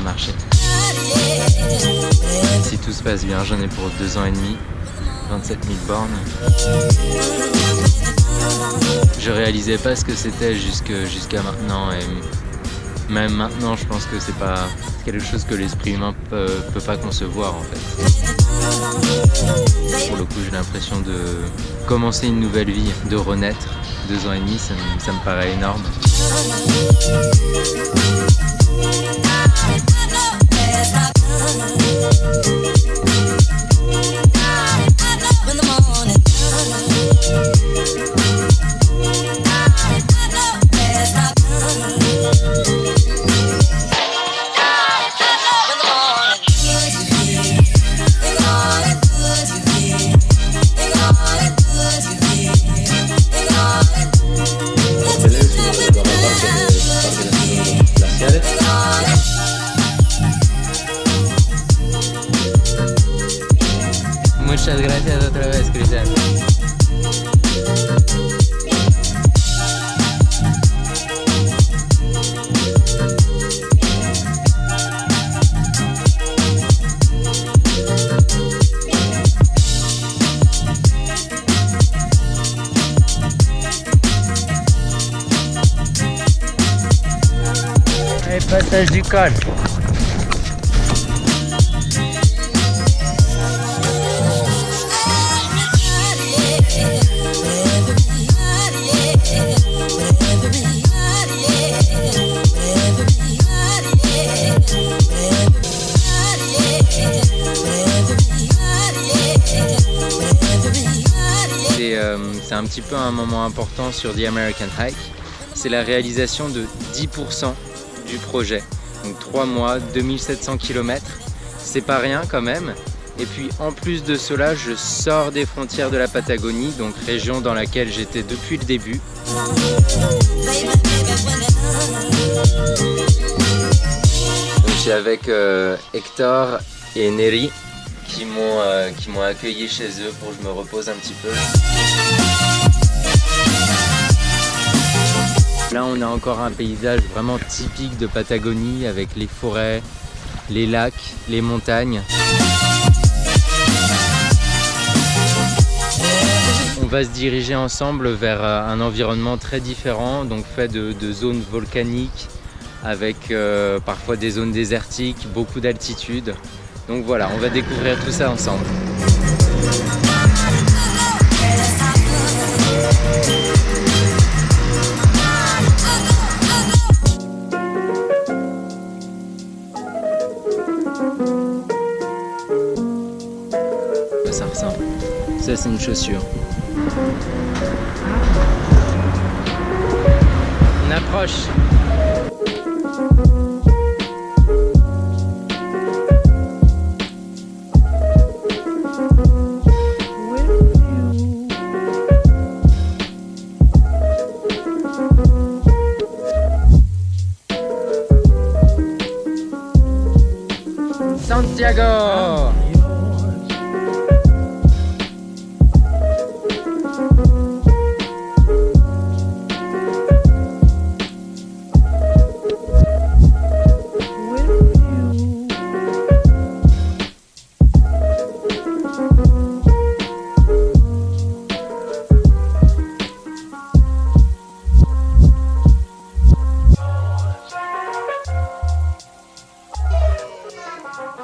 marcher. Si tout se passe bien, j'en ai pour deux ans et demi, 27 000 bornes. Je réalisais pas ce que c'était jusqu'à maintenant et même maintenant je pense que c'est pas quelque chose que l'esprit humain peut pas concevoir en fait. Pour le coup j'ai l'impression de commencer une nouvelle vie, de renaître. Deux ans et demi ça me paraît énorme. Muchas gracias otra vez, Cristian. Aí, de carne. Un petit peu un moment important sur The American Hike. C'est la réalisation de 10% du projet. Donc 3 mois, 2700 km, c'est pas rien quand même. Et puis en plus de cela, je sors des frontières de la Patagonie, donc région dans laquelle j'étais depuis le début. je suis avec euh, Hector et Neri euh, qui m'ont accueilli chez eux pour que je me repose un petit peu. Là on a encore un paysage vraiment typique de Patagonie avec les forêts, les lacs, les montagnes. On va se diriger ensemble vers euh, un environnement très différent, donc fait de, zones volcaniques, avec euh, parfois des zones désertiques, beaucoup d'altitude. Donc voilà, on va découvrir tout ça ensemble. C'est une chaussure. On approche.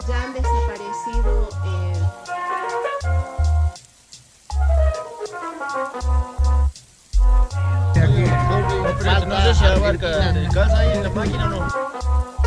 Ya han desaparecido eh, No sé si abarca de casa ahí en la máquina o no.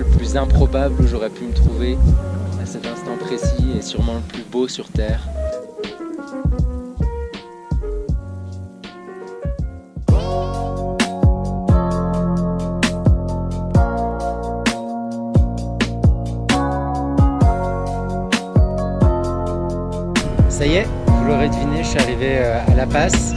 Le plus improbable où j'aurais pu me trouver à cet instant précis et sûrement le plus beau sur Terre. Ça y est, vous l'aurez deviné, je suis arrivé euh, à La Passe.